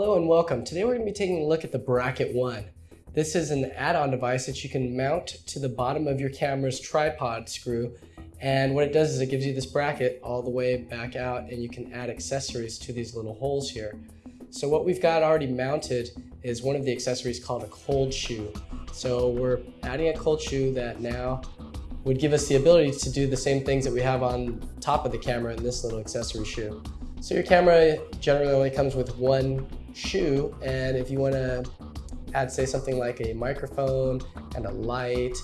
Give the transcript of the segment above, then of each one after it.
Hello and welcome. Today we're going to be taking a look at the Bracket 1. This is an add-on device that you can mount to the bottom of your camera's tripod screw and what it does is it gives you this bracket all the way back out and you can add accessories to these little holes here. So what we've got already mounted is one of the accessories called a cold shoe. So we're adding a cold shoe that now would give us the ability to do the same things that we have on top of the camera in this little accessory shoe. So your camera generally only comes with one shoe and if you want to add say something like a microphone and a light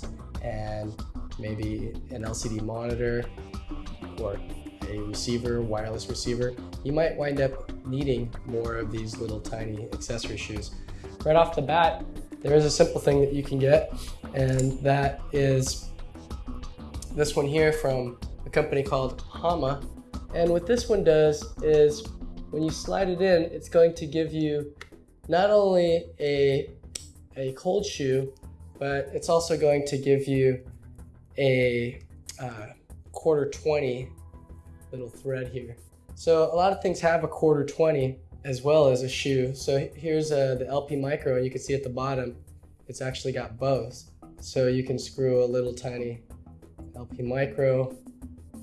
and maybe an LCD monitor or a receiver, wireless receiver, you might wind up needing more of these little tiny accessory shoes. Right off the bat, there is a simple thing that you can get, and that is this one here from a company called Hama. And what this one does is when you slide it in, it's going to give you not only a, a cold shoe, but it's also going to give you a uh, quarter 20 little thread here. So a lot of things have a quarter 20 as well as a shoe. So here's uh, the LP Micro and you can see at the bottom, it's actually got both. So you can screw a little tiny LP Micro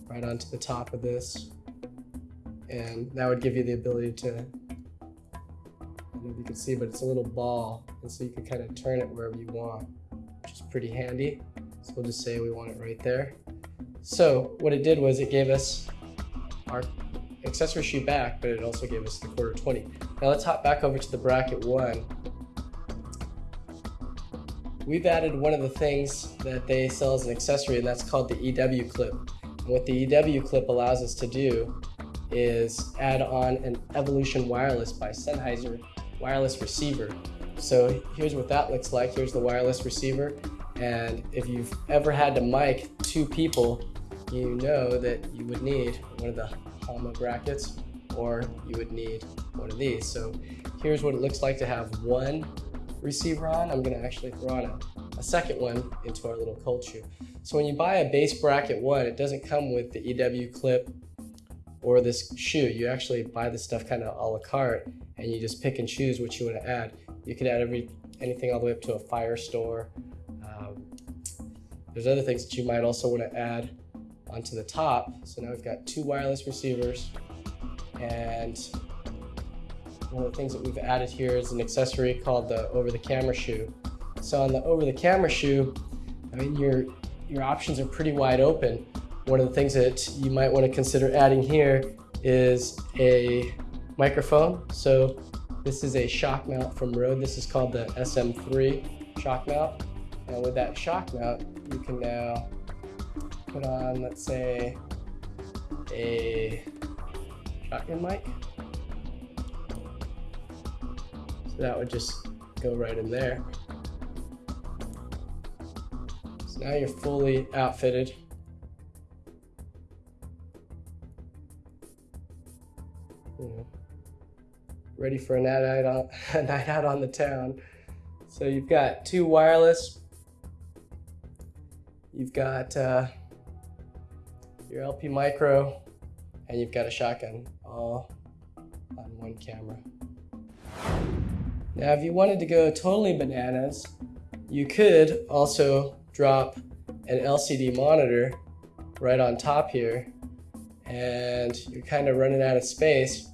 right onto the top of this. And that would give you the ability to, if you can see, but it's a little ball. And so you can kind of turn it wherever you want, which is pretty handy. So we'll just say we want it right there. So what it did was it gave us our accessory shoe back, but it also gave us the quarter 20. Now let's hop back over to the bracket one. We've added one of the things that they sell as an accessory, and that's called the EW clip. And what the EW clip allows us to do is add on an Evolution Wireless by Sennheiser wireless receiver. So here's what that looks like. Here's the wireless receiver. And if you've ever had to mic two people, you know that you would need one of the Hama brackets or you would need one of these. So here's what it looks like to have one receiver on. I'm gonna actually throw on a, a second one into our little cold shoe. So when you buy a base bracket one, it doesn't come with the EW clip or this shoe. You actually buy this stuff kind of a la carte and you just pick and choose what you want to add. You could add every anything all the way up to a Firestore um, there's other things that you might also want to add onto the top. So now we've got two wireless receivers and one of the things that we've added here is an accessory called the over the camera shoe. So on the over the camera shoe, I mean, your, your options are pretty wide open. One of the things that you might want to consider adding here is a microphone. So this is a shock mount from Rode. This is called the SM3 shock mount. And with that shock mount, you can now put on, let's say, a shotgun mic. So that would just go right in there. So now you're fully outfitted. Ready for a night out on, a night out on the town. So you've got two wireless You've got uh, your LP Micro, and you've got a shotgun all on one camera. Now, if you wanted to go totally bananas, you could also drop an LCD monitor right on top here, and you're kind of running out of space,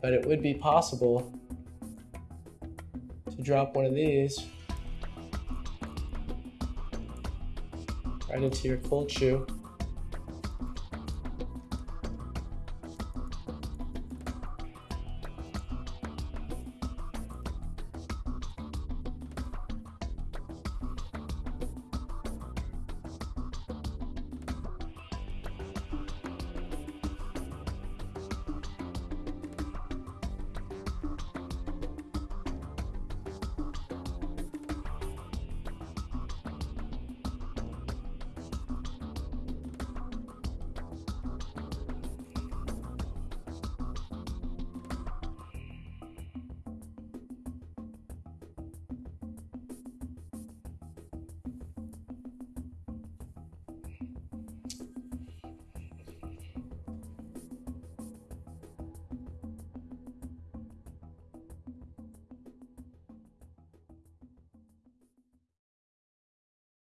but it would be possible to drop one of these right into your cold shoe.